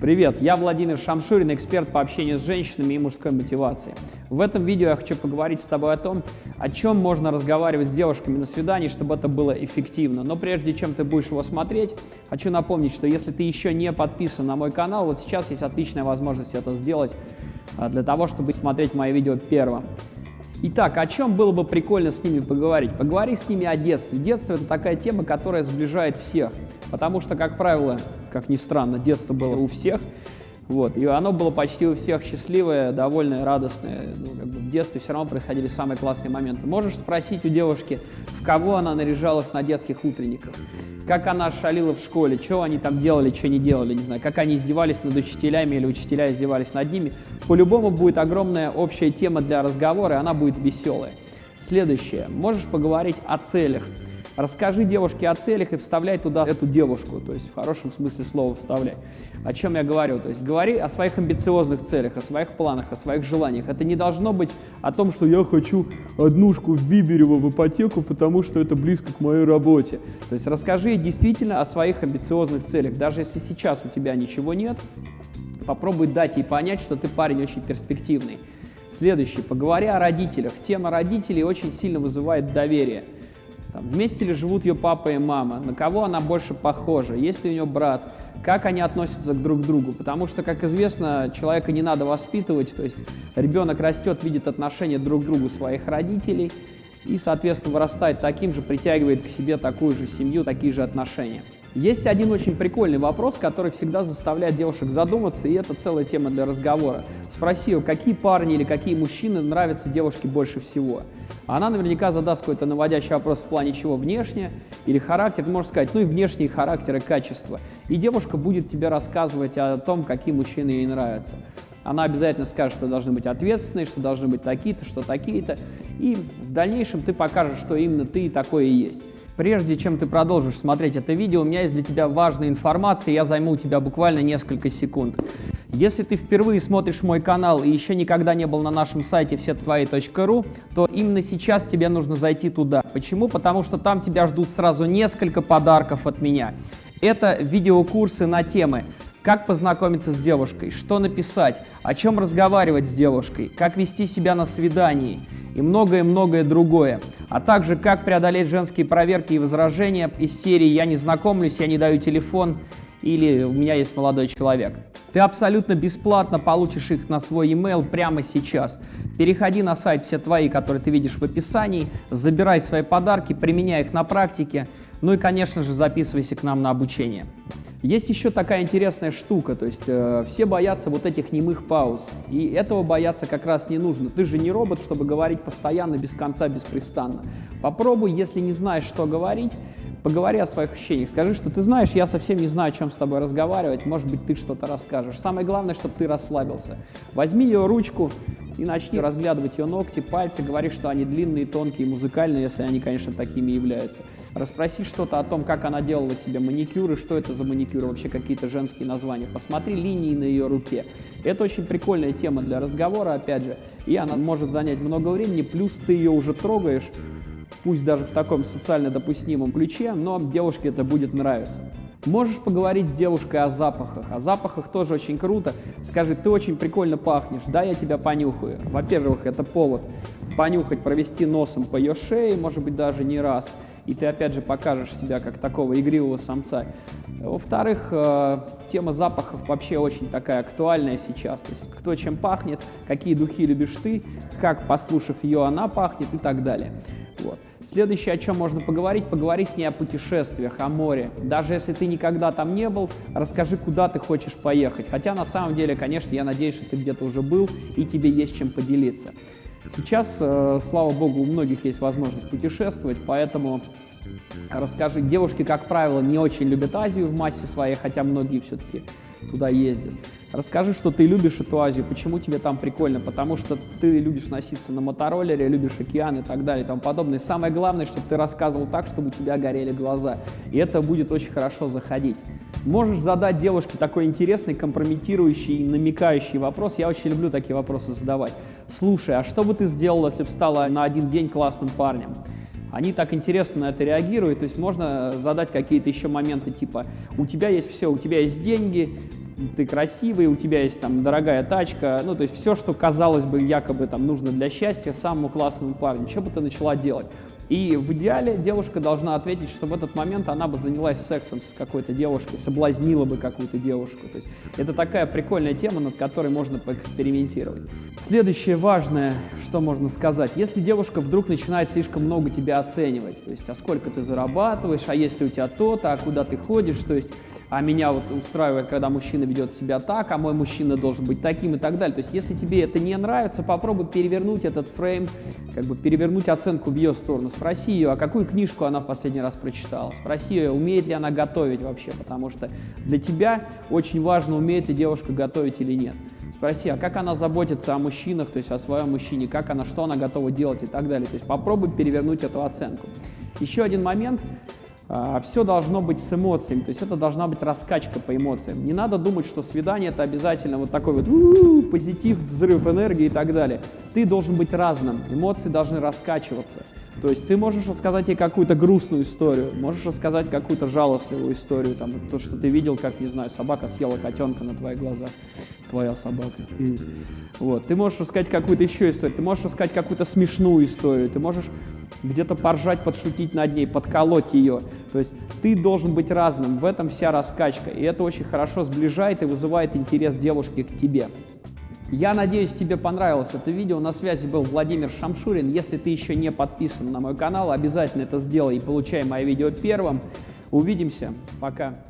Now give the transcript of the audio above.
Привет, я Владимир Шамшурин, эксперт по общению с женщинами и мужской мотивации. В этом видео я хочу поговорить с тобой о том, о чем можно разговаривать с девушками на свидании, чтобы это было эффективно. Но прежде чем ты будешь его смотреть, хочу напомнить, что если ты еще не подписан на мой канал, вот сейчас есть отличная возможность это сделать а, для того, чтобы смотреть мои видео первым. Итак, о чем было бы прикольно с ними поговорить? Поговори с ними о детстве. Детство – это такая тема, которая сближает всех, потому что, как правило, как ни странно, детство было у всех, вот, и оно было почти у всех счастливое, довольное, радостное. Ну, как бы в детстве все равно происходили самые классные моменты. Можешь спросить у девушки, в кого она наряжалась на детских утренниках, как она шалила в школе, что они там делали, что не делали, не знаю, как они издевались над учителями или учителя издевались над ними. По-любому будет огромная общая тема для разговора, и она будет веселая. Следующее. Можешь поговорить о целях. Расскажи девушке о целях и вставляй туда эту девушку, то есть в хорошем смысле слова вставляй. О чем я говорю? То есть говори о своих амбициозных целях, о своих планах, о своих желаниях. Это не должно быть о том, что я хочу однушку в Биберево в ипотеку, потому что это близко к моей работе. То есть расскажи действительно о своих амбициозных целях. Даже если сейчас у тебя ничего нет, попробуй дать ей понять, что ты парень очень перспективный. Следующий. Поговори о родителях. Тема родителей очень сильно вызывает доверие. Там, вместе ли живут ее папа и мама, на кого она больше похожа, есть ли у нее брат, как они относятся друг к другу. Потому что, как известно, человека не надо воспитывать, то есть ребенок растет, видит отношения друг к другу своих родителей и, соответственно, вырастает таким же, притягивает к себе такую же семью, такие же отношения. Есть один очень прикольный вопрос, который всегда заставляет девушек задуматься, и это целая тема для разговора. Спроси какие парни или какие мужчины нравятся девушке больше всего. Она наверняка задаст какой-то наводящий вопрос в плане чего внешне или характер, можешь сказать, ну и внешние характеры, качества. И девушка будет тебе рассказывать о том, какие мужчины ей нравятся. Она обязательно скажет, что должны быть ответственные, что должны быть такие-то, что такие-то. И в дальнейшем ты покажешь, что именно ты такой и есть. Прежде чем ты продолжишь смотреть это видео, у меня есть для тебя важная информация, я займу у тебя буквально несколько секунд. Если ты впервые смотришь мой канал и еще никогда не был на нашем сайте всетвои.ру, то именно сейчас тебе нужно зайти туда. Почему? Потому что там тебя ждут сразу несколько подарков от меня. Это видеокурсы на темы как познакомиться с девушкой, что написать, о чем разговаривать с девушкой, как вести себя на свидании и многое-многое другое. А также как преодолеть женские проверки и возражения из серии «Я не знакомлюсь, я не даю телефон» или «У меня есть молодой человек». Ты абсолютно бесплатно получишь их на свой email прямо сейчас. Переходи на сайт «Все твои», который ты видишь в описании, забирай свои подарки, применяй их на практике, ну и, конечно же, записывайся к нам на обучение. Есть еще такая интересная штука, то есть э, все боятся вот этих немых пауз, и этого бояться как раз не нужно. Ты же не робот, чтобы говорить постоянно, без конца, беспрестанно. Попробуй, если не знаешь, что говорить, поговори о своих ощущениях. Скажи, что ты знаешь, я совсем не знаю, о чем с тобой разговаривать, может быть, ты что-то расскажешь. Самое главное, чтобы ты расслабился. Возьми ее ручку и начни разглядывать ее ногти, пальцы, говори, что они длинные, тонкие, музыкальные, если они, конечно, такими являются. Расспроси что-то о том, как она делала себе маникюры, что это за маникюры, вообще какие-то женские названия. Посмотри линии на ее руке. Это очень прикольная тема для разговора, опять же, и она может занять много времени, плюс ты ее уже трогаешь, пусть даже в таком социально допустимом ключе, но девушке это будет нравиться. Можешь поговорить с девушкой о запахах. О запахах тоже очень круто. Скажи, ты очень прикольно пахнешь, да, я тебя понюхаю. Во-первых, это повод понюхать, провести носом по ее шее, может быть, даже не раз и ты опять же покажешь себя как такого игривого самца. Во-вторых, э, тема запахов вообще очень такая актуальная сейчас. То есть кто чем пахнет, какие духи любишь ты, как, послушав ее, она пахнет и так далее. Следующее, о чем можно поговорить, поговори с ней о путешествиях, о море. Даже если ты никогда там не был, расскажи, куда ты хочешь поехать. Хотя на самом деле, конечно, я надеюсь, что ты где-то уже был и тебе есть чем поделиться. Сейчас, э, слава богу, у многих есть возможность путешествовать, поэтому расскажи. Девушки, как правило, не очень любят Азию в массе своей, хотя многие все-таки туда ездят. Расскажи, что ты любишь эту Азию, почему тебе там прикольно, потому что ты любишь носиться на мотороллере, любишь океан и так далее и тому подобное. И самое главное, чтобы ты рассказывал так, чтобы у тебя горели глаза. И это будет очень хорошо заходить. Можешь задать девушке такой интересный, компрометирующий, намекающий вопрос. Я очень люблю такие вопросы задавать. Слушай, а что бы ты сделала, если бы стала на один день классным парнем? Они так интересно на это реагируют, то есть можно задать какие-то еще моменты типа «у тебя есть все, у тебя есть деньги, ты красивый, у тебя есть там дорогая тачка, ну, то есть все, что казалось бы якобы там нужно для счастья самому классному парню, что бы ты начала делать? И в идеале девушка должна ответить, что в этот момент она бы занялась сексом с какой-то девушкой, соблазнила бы какую-то девушку. То есть это такая прикольная тема, над которой можно поэкспериментировать. Следующее важное, что можно сказать. Если девушка вдруг начинает слишком много тебя оценивать, то есть а сколько ты зарабатываешь, а если у тебя то-то, а куда ты ходишь, то есть а меня вот устраивает, когда мужчина ведет себя так, а мой мужчина должен быть таким и так далее. То есть, если тебе это не нравится, попробуй перевернуть этот фрейм, как бы перевернуть оценку в ее сторону. Спроси ее, а какую книжку она в последний раз прочитала. Спроси ее, умеет ли она готовить вообще, потому что для тебя очень важно, умеет ли девушка готовить или нет. Спроси, а как она заботится о мужчинах, то есть о своем мужчине, как она, что она готова делать и так далее. То есть попробуй перевернуть эту оценку. Еще один момент – все должно быть с эмоциями, то есть это должна быть раскачка по эмоциям. Не надо думать, что свидание это обязательно вот такой вот позитив, взрыв энергии и так далее. Ты должен быть разным, эмоции должны раскачиваться. То есть ты можешь рассказать ей какую-то грустную историю, можешь рассказать какую-то жалостливую историю, там, то, что ты видел, как, не знаю, собака съела котенка на твоих глазах, твоя собака. Вот. Ты можешь рассказать какую-то еще историю, ты можешь рассказать какую-то смешную историю, ты можешь где-то поржать, подшутить над ней, подколоть ее. То есть ты должен быть разным, в этом вся раскачка. И это очень хорошо сближает и вызывает интерес девушки к тебе. Я надеюсь, тебе понравилось это видео. На связи был Владимир Шамшурин. Если ты еще не подписан на мой канал, обязательно это сделай и получай мои видео первым. Увидимся. Пока.